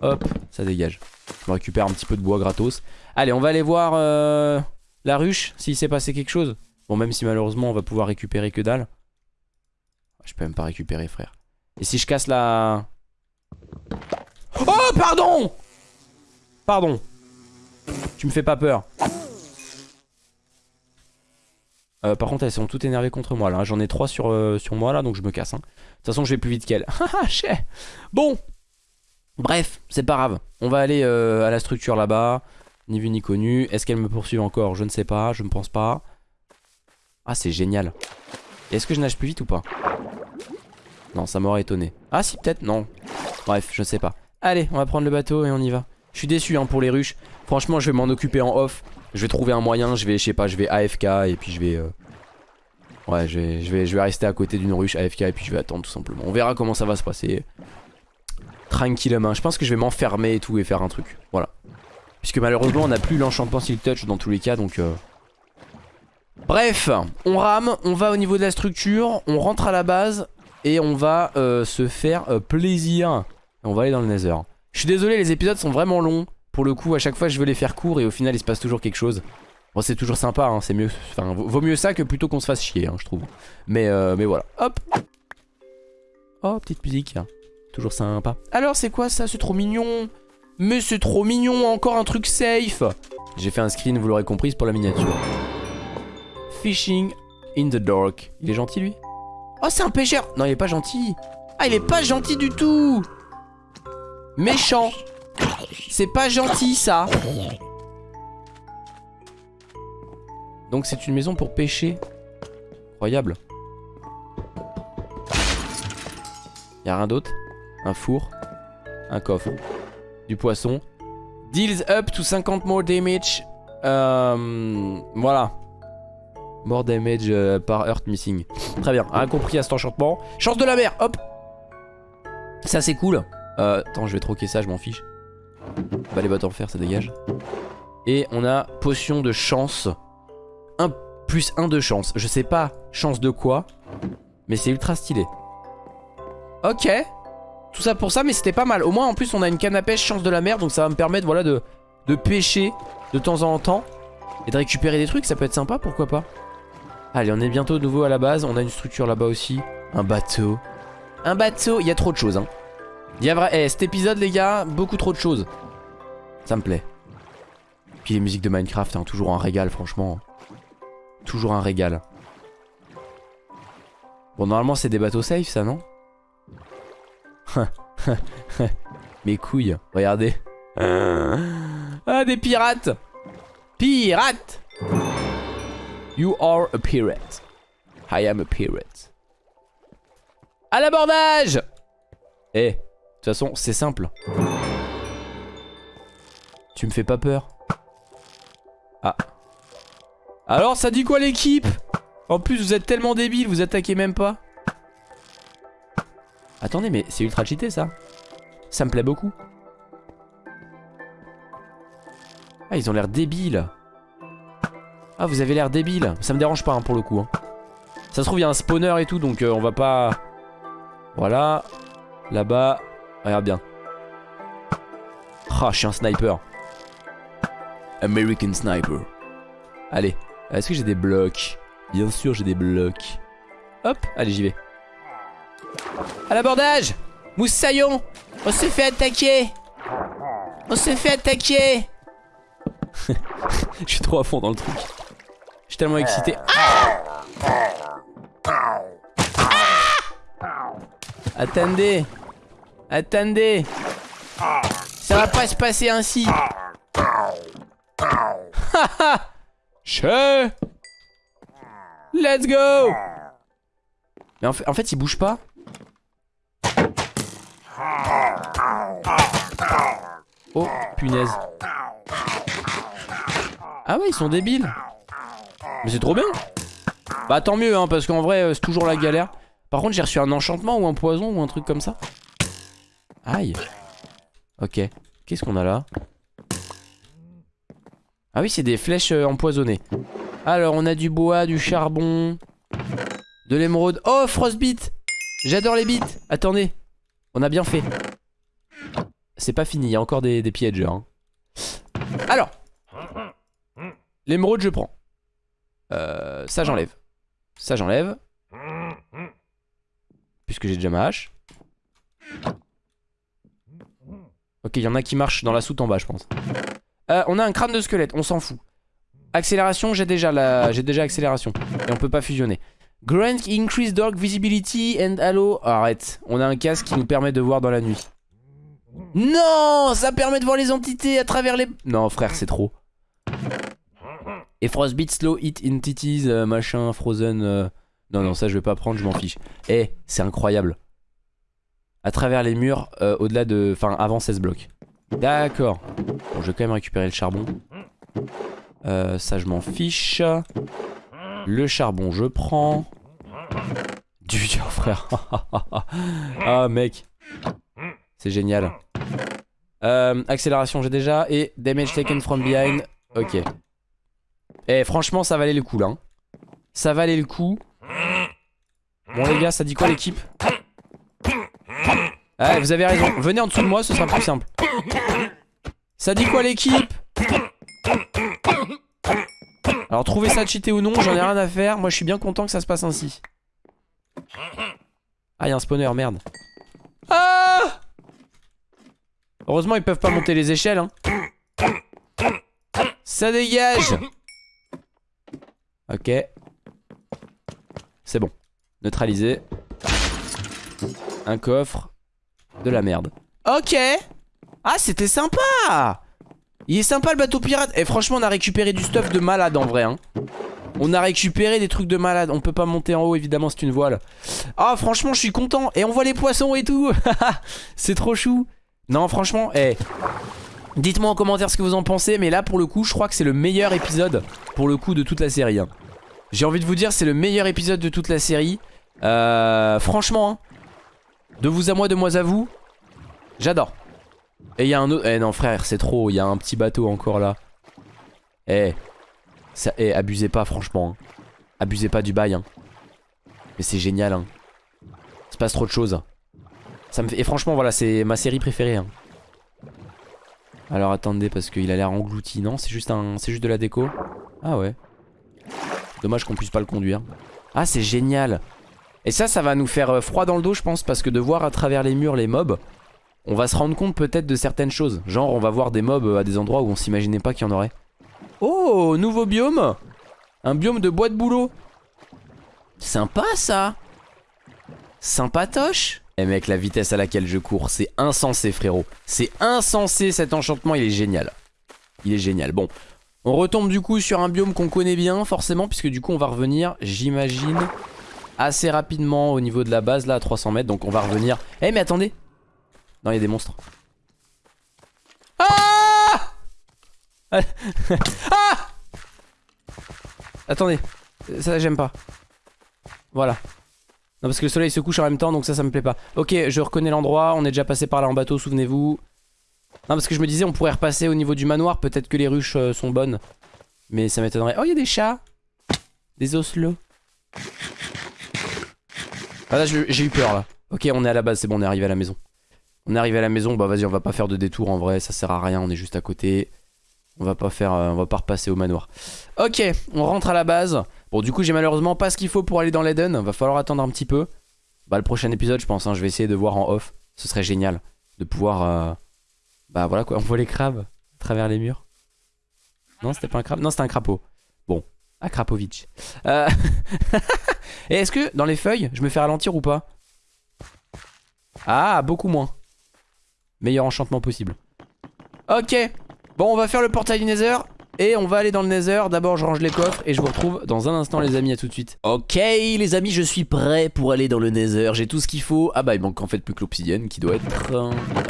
Hop, ça dégage. Je me récupère un petit peu de bois gratos. Allez on va aller voir euh, la ruche s'il s'est passé quelque chose. Bon même si malheureusement on va pouvoir récupérer que dalle. Je peux même pas récupérer frère. Et si je casse la... Oh pardon Pardon tu me fais pas peur. Euh, par contre elles sont toutes énervées contre moi là J'en ai 3 sur, euh, sur moi là donc je me casse hein. De toute façon je vais plus vite qu'elle Bon. Bref c'est pas grave. On va aller euh, à la structure là-bas. Ni vu ni connu. Est-ce qu'elle me poursuit encore? Je ne sais pas. Je ne pense pas. Ah c'est génial. Est-ce que je nage plus vite ou pas? Non ça m'aurait étonné. Ah si peut-être. Non. Bref je sais pas. Allez on va prendre le bateau et on y va Je suis déçu hein, pour les ruches. Franchement je vais m'en occuper en off. Je vais trouver un moyen Je vais je sais pas je vais AFK et puis je vais euh, Ouais je vais, je, vais, rester à côté d'une ruche AFK et puis je vais attendre tout simplement. On verra comment ça va se passer. Tranquillement Je pense que je vais m'enfermer et tout et faire un truc. Voilà. Puisque malheureusement on n'a plus l'enchantement Silk Touch dans tous les cas donc euh... Bref on rame On va au niveau de la structure On rentre à la base Et on va euh, se faire plaisir. On va aller dans le nether Je suis désolé les épisodes sont vraiment longs. Pour le coup à chaque fois je veux les faire courts et au final il se passe toujours quelque chose. Bon c'est toujours sympa hein, c'est mieux Enfin vaut mieux ça que plutôt qu'on se fasse chier hein, je trouve. Mais, euh, mais voilà. Hop. Oh petite musique Toujours sympa. Alors c'est quoi ça? C'est trop mignon. Mais c'est trop mignon encore un truc safe. J'ai fait un screen vous l'aurez compris pour la miniature. Fishing in the dark. Il est gentil lui? Oh c'est un pêcheur. Non il est pas gentil. Ah il est pas gentil du tout Méchant. C'est pas gentil ça. Donc c'est une maison pour pêcher. Incroyable. Y'a rien d'autre. Un four. Un coffre. Du poisson. Deals up to 50 more damage. Euh, Voilà. More damage euh, par Earth Missing. Très bien, un compris à cet enchantement. Chance de la mer, hop. Ça c'est cool. Euh, attends, je vais troquer ça, je m'en fiche. Bah les bottes en fer, ça dégage. Et on a potion de chance. 1 plus 1 de chance. Je sais pas chance de quoi, mais c'est ultra stylé. Ok. Tout ça pour ça, mais c'était pas mal. Au moins, en plus, on a une canne à pêche chance de la mer, donc ça va me permettre, voilà, de, de pêcher de temps en temps et de récupérer des trucs. Ça peut être sympa, pourquoi pas. Allez, on est bientôt de nouveau à la base. On a une structure là-bas aussi. Un bateau. Un bateau. Il y a trop de choses, hein. Il y a vrai... Eh, cet épisode, les gars, beaucoup trop de choses. Ça me plaît. Puis les musiques de Minecraft, hein, toujours un régal, franchement. Toujours un régal. Bon, normalement, c'est des bateaux safe, ça, non Mes couilles, regardez. Ah, des pirates Pirates You are a pirate. I am a pirate. À l'abordage Eh, toute façon, c'est simple. Tu me fais pas peur Ah. Alors, ça dit quoi l'équipe? En plus, vous êtes tellement débiles, vous attaquez même pas. Attendez, mais c'est ultra cheaté ça. Ça me plaît beaucoup. Ah, ils ont l'air débiles. Ah, vous avez l'air débile. Ça me dérange pas hein, pour le coup. Hein. Ça se trouve, il y a un spawner et tout, donc euh, on va pas... Voilà. Là-bas. Regarde bien. Ah, je suis un sniper. American sniper. Allez. Est-ce que j'ai des blocs? Bien sûr, j'ai des blocs. Hop, allez, j'y vais. À l'abordage Moussaillon On s'est fait attaquer On s'est fait attaquer Je suis trop à fond dans le truc. Je suis tellement excité. Ah Attendez Attendez Ça va pas se passer ainsi Che Let's go Mais en fait, en fait il bouge pas Oh, punaise. Ah ouais, ils sont débiles. Mais c'est trop bien. Bah tant mieux, hein, parce qu'en vrai, euh, c'est toujours la galère. Par contre, j'ai reçu un enchantement ou un poison ou un truc comme ça. Aïe. Ok. Qu'est-ce qu'on a là? Ah oui, c'est des flèches euh, empoisonnées. Alors, on a du bois, du charbon, de l'émeraude. Oh, frostbite J'adore les bits Attendez. On a bien fait. C'est pas fini, il y a encore des, des pièges. Hein. Alors. L'émeraude, je prends. Euh, ça, j'enlève. Ça, j'enlève. Puisque j'ai déjà ma hache. Ok, il y en a qui marchent dans la soute en bas, je pense. Euh, on a un crâne de squelette, on s'en fout. Accélération, j'ai déjà la, j'ai déjà accélération. Et on peut pas fusionner. Grant increase dark visibility and halo. arrête, on a un casque qui nous permet de voir dans la nuit. Non, ça permet de voir les entités à travers les... Non, frère, c'est trop. Et Frostbite, Slow Hit Entities, euh, machin, Frozen... Euh. Non, non, ça je vais pas prendre, je m'en fiche. Eh, c'est incroyable. À travers les murs, euh, au-delà de... Enfin, avant 16 blocs. D'accord. Bon, je vais quand même récupérer le charbon. ça, je m'en fiche. Le charbon, je prends. Du dur, frère. ah, mec. C'est génial. Euh, accélération, j'ai déjà. Et damage taken from behind. Ok. Eh, franchement, ça valait le coup, là. Hein. Ça valait le coup. Bon, les gars, ça dit quoi, l'équipe? Ah, vous avez raison. Venez en dessous de moi, ce sera plus simple. Ça dit quoi, l'équipe alors trouver ça cheaté ou non, j'en ai rien à faire. Moi je suis bien content que ça se passe ainsi. Ah, il y a un spawner, merde. Ah Heureusement, ils peuvent pas monter les échelles. Hein. Ça dégage Ok. C'est bon. Neutralisé. Un coffre. De la merde. Ok Ah, c'était sympa il est sympa le bateau pirate. Et franchement, on a récupéré du stuff de malade en vrai. Hein. On a récupéré des trucs de malade. On peut pas monter en haut, évidemment, c'est une voile. Ah, franchement, je suis content. Et on voit les poissons et tout. c'est trop chou. Non, franchement, eh. Dites-moi en commentaire ce que vous en pensez. Mais là, pour le coup, je crois que c'est le meilleur épisode, pour le coup, de toute la série. Hein. J'ai envie de vous dire, c'est le meilleur épisode de toute la série. Euh, franchement, hein, de vous à moi, de moi à vous, j'adore. Et il y a un autre... Eh non frère, c'est trop, il y a un petit bateau encore là. Eh, eh abusez pas franchement. Hein. Abusez pas du bail. Hein. Mais c'est génial. Hein. Il se passe trop de choses. Et franchement, voilà, c'est ma série préférée. Hein. Alors attendez, parce qu'il a l'air englouti. Non, c'est juste, un... juste de la déco. Ah ouais. Dommage qu'on puisse pas le conduire. Ah, c'est génial. Et ça, ça va nous faire euh, froid dans le dos, je pense, parce que de voir à travers les murs les mobs, on va se rendre compte peut-être de certaines choses. Genre, on va voir des mobs euh, à des endroits où on s'imaginait pas qu'il y en aurait. Oh, nouveau biome Un biome de bois de boulot. Sympa, ça Sympatoche Eh mec, la vitesse à laquelle je cours, c'est insensé, frérot. C'est insensé, cet enchantement, il est génial. Il est génial. Bon, on retombe du coup sur un biome qu'on connaît bien, forcément, puisque du coup, on va revenir, j'imagine assez rapidement au niveau de la base là à 300 mètres. Donc on va revenir. Eh mais attendez. Non il y a des monstres. Ah Ah Attendez. Ça j'aime pas. Voilà. Non parce que le soleil se couche en même temps donc ça ça me plaît pas. Ok je reconnais l'endroit. On est déjà passé par là en bateau souvenez-vous. Non parce que je me disais on pourrait repasser au niveau du manoir. Peut-être que les ruches euh, sont bonnes. Mais ça m'étonnerait. Oh il y a des chats. Des oslots ah là j'ai eu peur là. Ok on est à la base, c'est bon on est arrivé à la maison. On est arrivé à la maison, bah vas-y on va pas faire de détour en vrai, ça sert à rien, on est juste à côté. On va pas faire, euh, on va pas repasser au manoir. Ok, on rentre à la base. Bon du coup j'ai malheureusement pas ce qu'il faut pour aller dans l'Eden, va falloir attendre un petit peu. Bah le prochain épisode je pense, hein, je vais essayer de voir en off. Ce serait génial de pouvoir... Euh, bah voilà quoi, on voit les crabes à travers les murs. Non c'était pas un crabe, non c'était un crapaud. Krapovic. Euh... Et est-ce que dans les feuilles, je me fais ralentir ou pas? Ah, beaucoup moins. Meilleur enchantement possible. Ok. Bon, on va faire le portail du Nether. Et on va aller dans le Nether. D'abord, je range les coffres et je vous retrouve dans un instant, les amis. À tout de suite. Ok, les amis, je suis prêt pour aller dans le Nether. J'ai tout ce qu'il faut. Ah bah, il manque en fait plus que l'obsidienne qui doit être.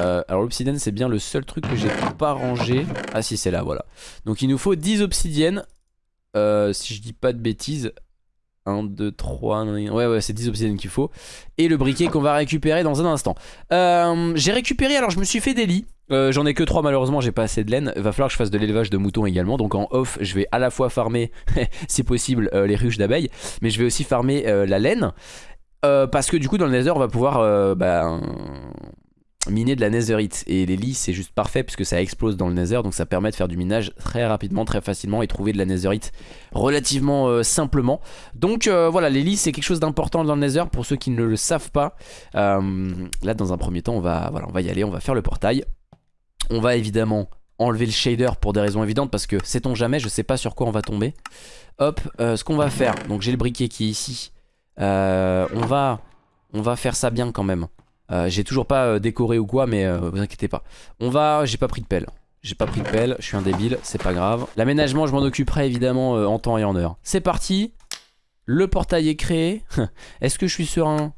Euh, alors, l'obsidienne, c'est bien le seul truc que j'ai pas rangé. Ah, si, c'est là, voilà. Donc, il nous faut 10 obsidiennes. Euh, si je dis pas de bêtises. 1, 2, 3, ouais ouais c'est 10 obsidiennes qu'il faut. Et le briquet qu'on va récupérer dans un instant. Euh, J'ai récupéré, alors je me suis fait des lits. Euh, J'en ai que 3 malheureusement, j'ai pas assez de laine. Va falloir que je fasse de l'élevage de moutons également. Donc en off, je vais à la fois farmer, si possible, euh, les ruches d'abeilles Mais je vais aussi farmer la laine. Parce que du coup dans le nether on va pouvoir bah, miner de la netherite. Et les lits c'est juste parfait puisque ça explose dans le nether donc ça permet de faire du minage très rapidement très facilement et trouver de la netherite relativement euh, simplement. Donc euh, voilà les lits c'est quelque chose d'important dans le nether pour ceux qui ne le savent pas. Euh, là dans un premier temps on va, voilà, on va y aller on va faire le portail. On va évidemment enlever le shader pour des raisons évidentes parce que sait-on jamais je sais pas sur quoi on va tomber. Hop ce qu'on va faire donc j'ai le briquet qui est ici. On va on va faire ça bien quand même euh, j'ai toujours pas euh, décoré ou quoi, mais euh, vous inquiétez pas. On va... J'ai pas pris de pelle. J'ai pas pris de pelle, je suis un débile, c'est pas grave. L'aménagement, je m'en occuperai évidemment en temps et en heure. C'est parti. Le portail est créé. Est-ce que je suis serein?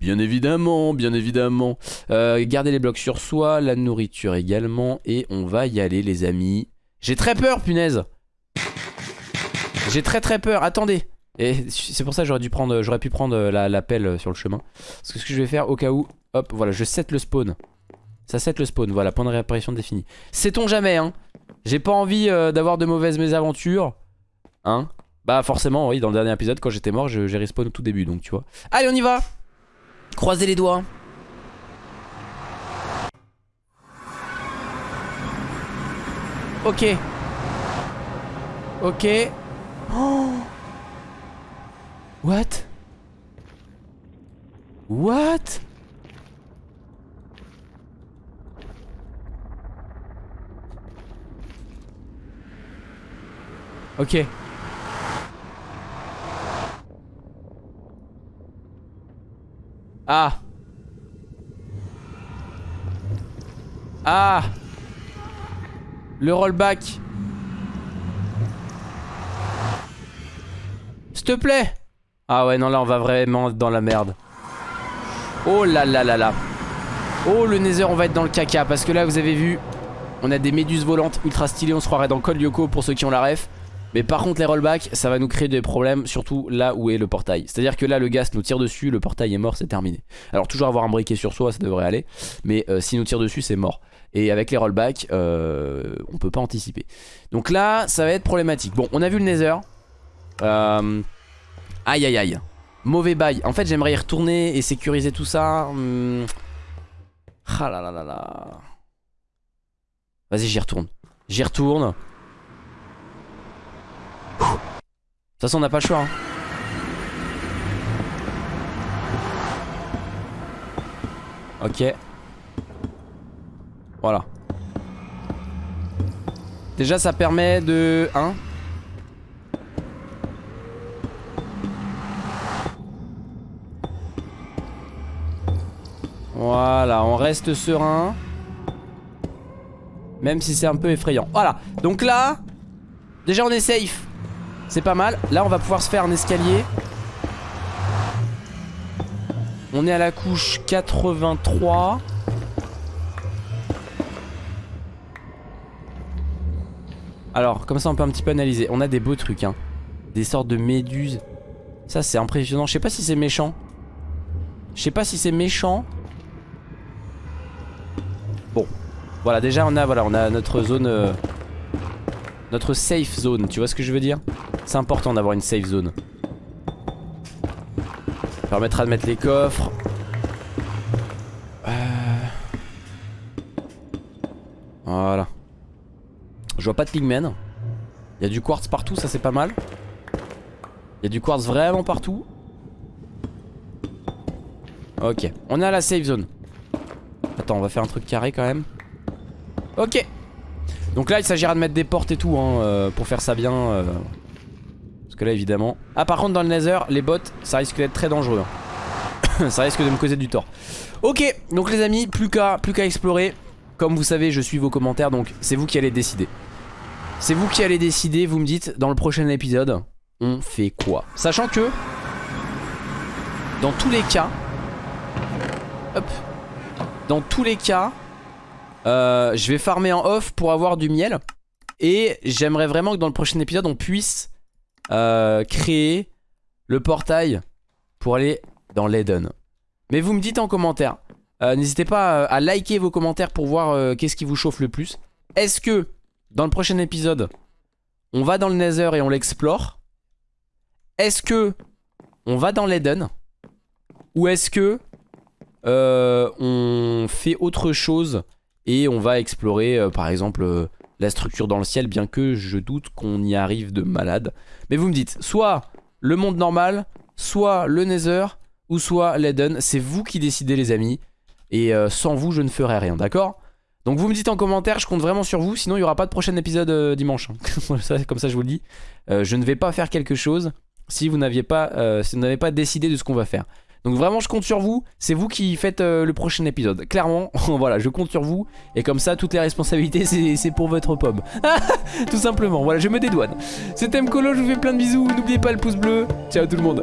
Bien évidemment, bien évidemment. garder les blocs sur soi, la nourriture également. Et on va y aller les amis. J'ai très peur, punaise. J'ai très très peur. Attendez. Et c'est pour ça que j'aurais dû prendre, j'aurais pu prendre la, la, pelle sur le chemin. Parce que ce que je vais faire au cas où, Hop, voilà, je set le spawn. Ça set le spawn, voilà, point de réapparition défini. Sait-on jamais, hein? J'ai pas envie euh, d'avoir de mauvaises mésaventures. Hein? Bah forcément, oui, dans le dernier épisode, quand j'étais mort, j'ai respawn au tout début, donc tu vois. Allez, on y va Croisez les doigts. Ok. Ok. Oh What? What? Ok. Ah. Ah. Le rollback. S'il te plaît. Ah ouais, non, là, on va vraiment dans la merde. Oh là là là là. Oh, le Nether, on va être dans le caca. Parce que là, vous avez vu, on a des méduses volantes ultra stylées. On se croirait dans Code Lyoko pour ceux qui ont la ref. Mais par contre les rollbacks ça va nous créer des problèmes Surtout là où est le portail. C'est à dire que là le gaz nous tire dessus Le portail est mort c'est terminé. Alors toujours avoir un briquet sur soi ça devrait aller. Mais euh, s'il nous tire dessus c'est mort. Et avec les rollbacks euh, on peut pas anticiper. Donc là ça va être problématique. Bon on a vu le nether. Euh, Aïe aïe aïe. Mauvais bail. En fait j'aimerais y retourner et sécuriser tout ça. Hum. Ah là là là là. Vas-y j'y retourne. J'y retourne de toute façon on n'a pas le choix hein. Ok Voilà Déjà ça permet de... Hein Voilà, on reste serein. Même si c'est un peu effrayant. Voilà, donc là, déjà on est safe. C'est pas mal. Là, on va pouvoir se faire un escalier. On est à la couche 83. Alors, comme ça, on peut un petit peu analyser. On a des beaux trucs, hein. Des sortes de méduses. Ça, c'est impressionnant. Je sais pas si c'est méchant. Je sais pas si c'est méchant. Bon. Voilà, déjà, on a, on a notre zone... Euh, notre safe zone, tu vois ce que je veux dire? C'est important d'avoir une safe zone. Permettra de mettre les coffres. Euh. Voilà. Je vois pas de pigmen. Il y a du quartz partout, ça c'est pas mal. Il y a du quartz vraiment partout. Ok, on est à la safe zone. Attends, on va faire un truc carré quand même. Ok, donc là il s'agira de mettre des portes et tout hein, euh, pour faire ça bien euh. Parce que là évidemment Ah par contre dans le nether les bots ça risque d'être très dangereux hein. Ça risque de me causer du tort Ok donc les amis plus qu'à plus qu'à explorer Comme vous savez je suis vos commentaires donc c'est vous qui allez décider C'est vous qui allez décider vous me dites dans le prochain épisode On fait quoi Sachant que Dans tous les cas Hop Dans tous les cas euh, je vais farmer en off pour avoir du miel. Et j'aimerais vraiment que dans le prochain épisode, on puisse euh, créer le portail pour aller dans l'Eden. Mais vous me dites en commentaire. Euh, n'hésitez pas à liker vos commentaires pour voir qu'est-ce qui vous chauffe le plus. Est-ce que dans le prochain épisode, on va dans le Nether et on l'explore? Est-ce que on va dans l'Eden? Ou est-ce que on fait autre chose et on va explorer euh, par exemple euh, la structure dans le ciel bien que je doute qu'on y arrive de malade. Mais vous me dites soit le monde normal, soit le nether ou soit l'Eden. C'est vous qui décidez les amis et euh, sans vous je ne ferai rien d'accord? Donc vous me dites en commentaire, je compte vraiment sur vous, sinon il n'y aura pas de prochain épisode dimanche. Hein. comme ça je vous le dis. je ne vais pas faire quelque chose si vous n'aviez pas, si vous n'avez pas décidé de ce qu'on va faire. Donc vraiment je compte sur vous, c'est vous qui faites euh, le prochain épisode. Clairement, voilà, je compte sur vous. Et comme ça, toutes les responsabilités, c'est pour votre pomme. Tout simplement, voilà, je me dédouane. C'était Mkolo, je vous fais plein de bisous. N'oubliez pas le pouce bleu. Ciao tout le monde.